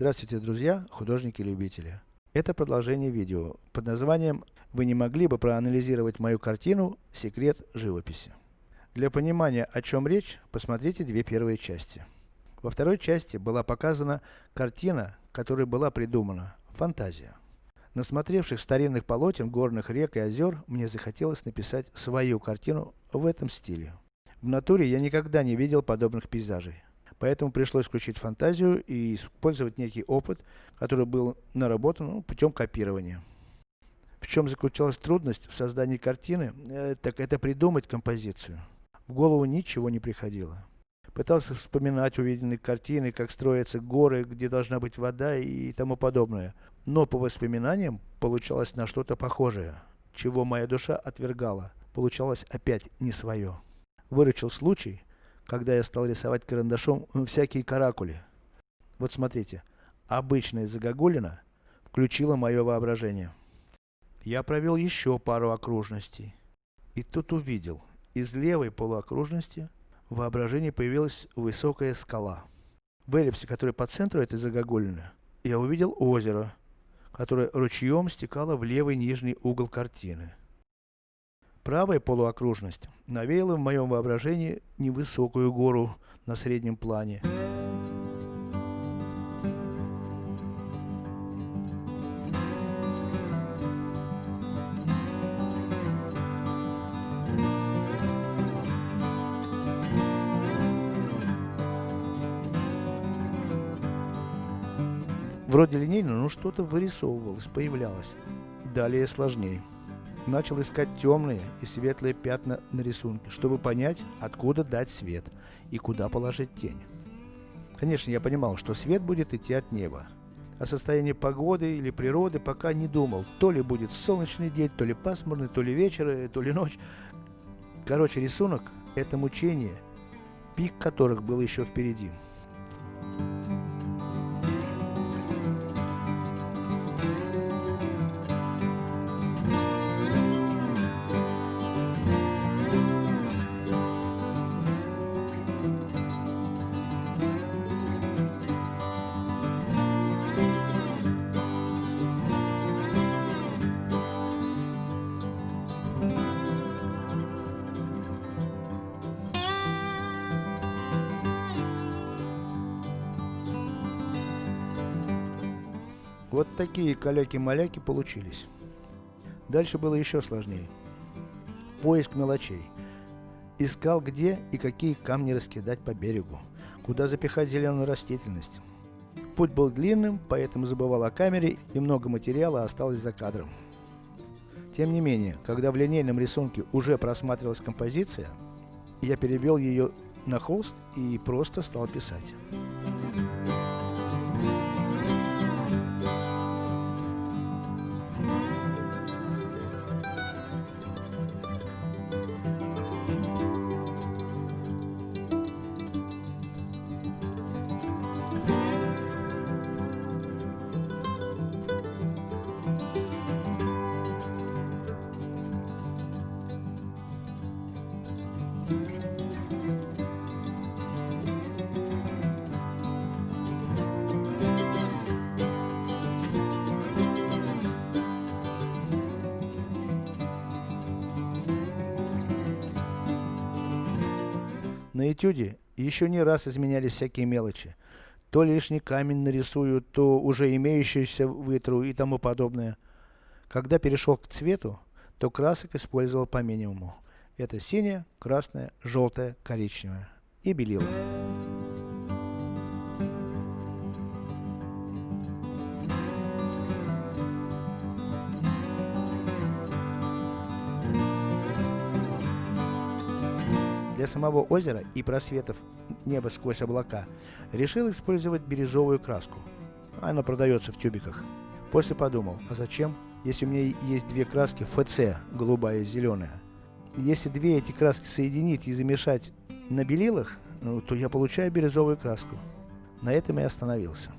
Здравствуйте, друзья, художники-любители. Это продолжение видео под названием «Вы не могли бы проанализировать мою картину «Секрет живописи». Для понимания о чем речь, посмотрите две первые части. Во второй части была показана картина, которая была придумана, фантазия. Насмотревших старинных полотен, горных рек и озер, мне захотелось написать свою картину в этом стиле. В натуре я никогда не видел подобных пейзажей. Поэтому пришлось включить фантазию и использовать некий опыт, который был наработан ну, путем копирования. В чем заключалась трудность в создании картины, э, так это придумать композицию. В голову ничего не приходило. Пытался вспоминать увиденные картины, как строятся горы, где должна быть вода и тому подобное. Но по воспоминаниям получалось на что-то похожее, чего моя душа отвергала. Получалось опять не свое. Выручил случай, когда я стал рисовать карандашом всякие каракули. Вот смотрите, обычная загогулина включила мое воображение. Я провел еще пару окружностей. И тут увидел, из левой полуокружности в воображении появилась высокая скала. В эллипсе, который по центру этой загогулины, я увидел озеро, которое ручьем стекало в левый нижний угол картины. Правая полуокружность навеяла в моем воображении невысокую гору на среднем плане. Вроде линейно, но что-то вырисовывалось, появлялось. Далее сложнее начал искать темные и светлые пятна на рисунке, чтобы понять, откуда дать свет и куда положить тень. Конечно, я понимал, что свет будет идти от неба. О состоянии погоды или природы пока не думал. То ли будет солнечный день, то ли пасмурный, то ли вечер, э, то ли ночь. Короче, рисунок – это мучение, пик которых был еще впереди. Вот такие каляки-маляки получились. Дальше было еще сложнее. Поиск мелочей. Искал где и какие камни раскидать по берегу, куда запихать зеленую растительность. Путь был длинным, поэтому забывал о камере и много материала осталось за кадром. Тем не менее, когда в линейном рисунке уже просматривалась композиция, я перевел ее на холст и просто стал писать. На этюде еще не раз изменялись всякие мелочи. То лишний камень нарисую, то уже имеющийся вытру и тому подобное. Когда перешел к цвету, то красок использовал по минимуму. Это синяя, красная, желтая, коричневая и белила. Для самого озера и просветов неба сквозь облака, решил использовать бирюзовую краску. Она продается в тюбиках. После подумал, а зачем, если у меня есть две краски ФЦ, голубая и зеленая. Если две эти краски соединить и замешать на белилах, ну, то я получаю бирюзовую краску. На этом я остановился.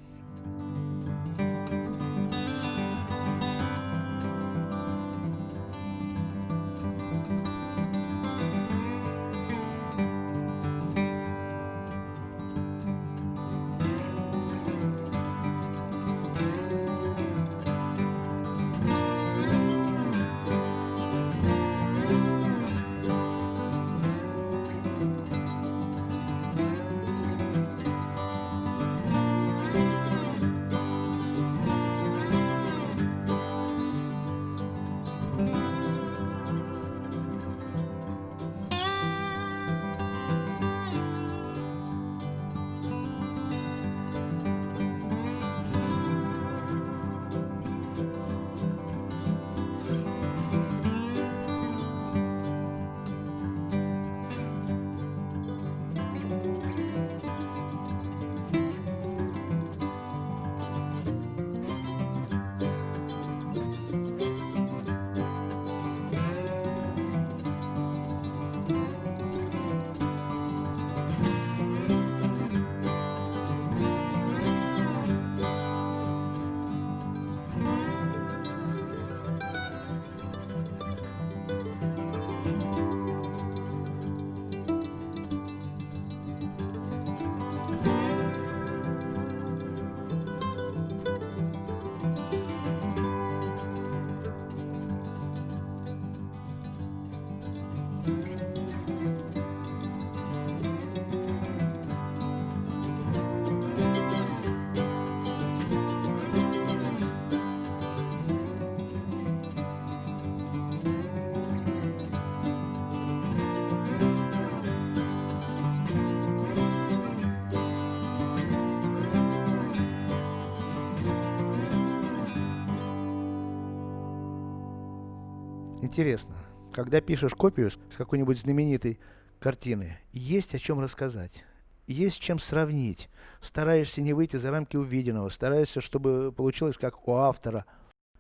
Интересно, когда пишешь копию с какой-нибудь знаменитой картины, есть о чем рассказать, есть чем сравнить, стараешься не выйти за рамки увиденного, стараешься, чтобы получилось как у автора,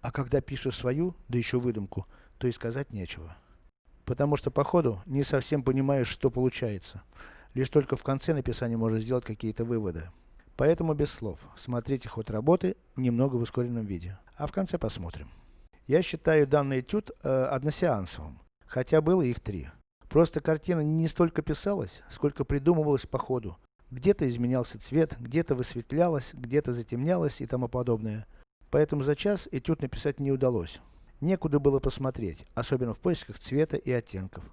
а когда пишешь свою, да еще выдумку, то и сказать нечего. Потому что по ходу не совсем понимаешь, что получается. Лишь только в конце написания можно сделать какие-то выводы. Поэтому без слов. Смотрите ход работы немного в ускоренном виде. А в конце посмотрим. Я считаю данный этюд э, односеансовым. Хотя было их три. Просто картина не столько писалась, сколько придумывалась по ходу. Где-то изменялся цвет, где-то высветлялось, где-то затемнялось и тому подобное. Поэтому за час этюд написать не удалось. Некуда было посмотреть, особенно в поисках цвета и оттенков.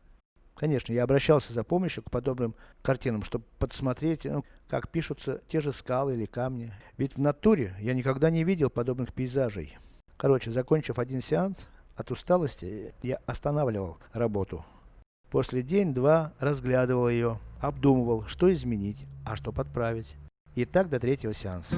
Конечно, я обращался за помощью к подобным картинам, чтобы подсмотреть, ну, как пишутся те же скалы или камни. Ведь в натуре я никогда не видел подобных пейзажей. Короче, закончив один сеанс, от усталости я останавливал работу. После день-два разглядывал ее, обдумывал, что изменить, а что подправить. И так до третьего сеанса.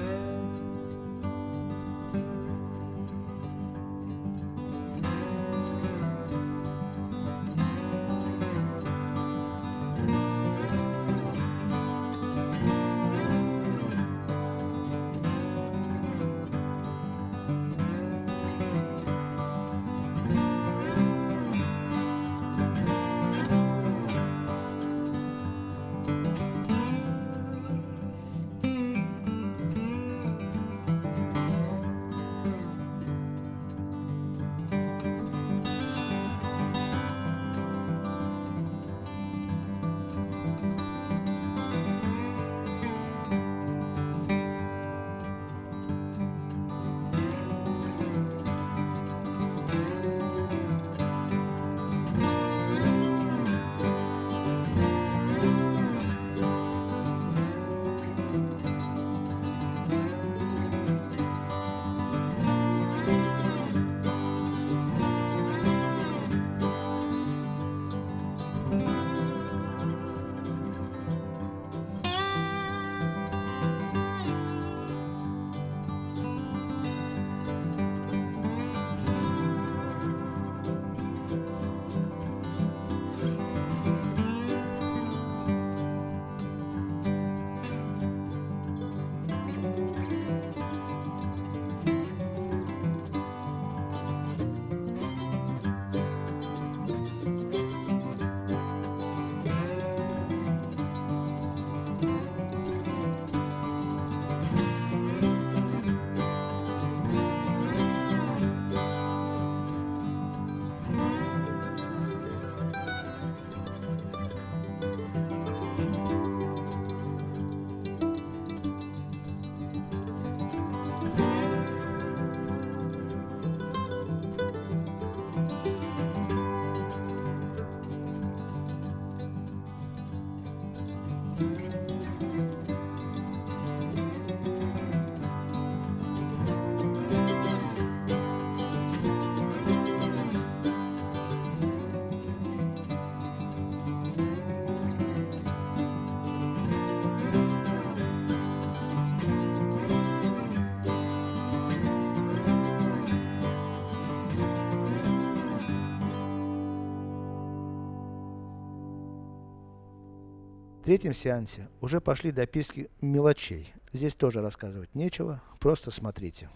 Третьем сеансе уже пошли дописки мелочей. Здесь тоже рассказывать нечего, просто смотрите.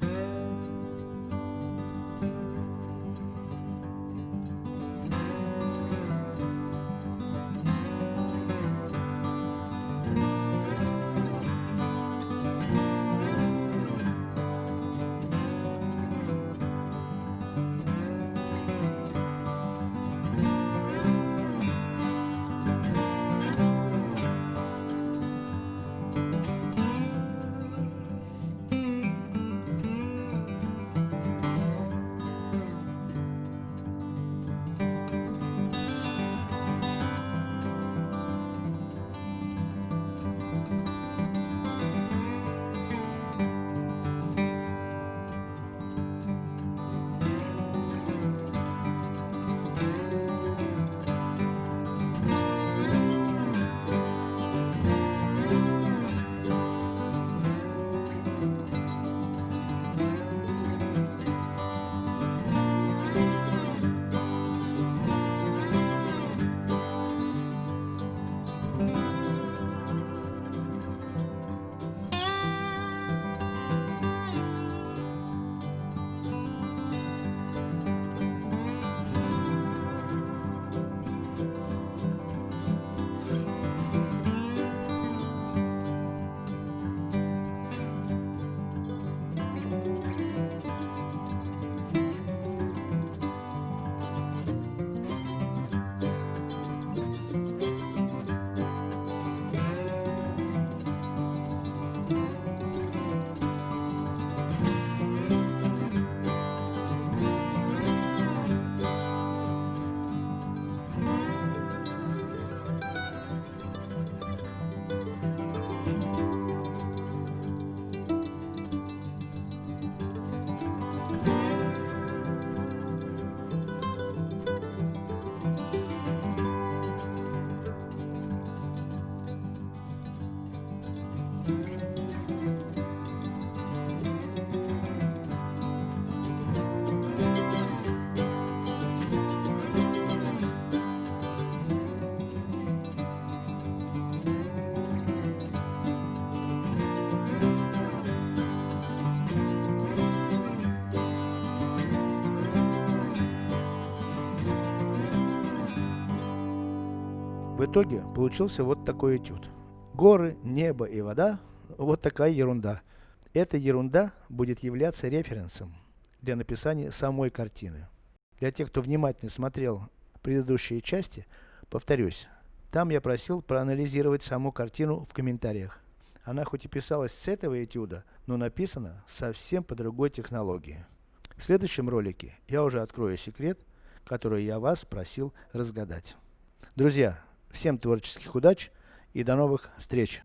Итоге, получился вот такой этюд. Горы, небо и вода, вот такая ерунда. Эта ерунда будет являться референсом для написания самой картины. Для тех, кто внимательно смотрел предыдущие части, повторюсь, там я просил проанализировать саму картину в комментариях. Она хоть и писалась с этого этюда, но написана совсем по другой технологии. В следующем ролике я уже открою секрет, который я вас просил разгадать. Друзья, Всем творческих удач и до новых встреч!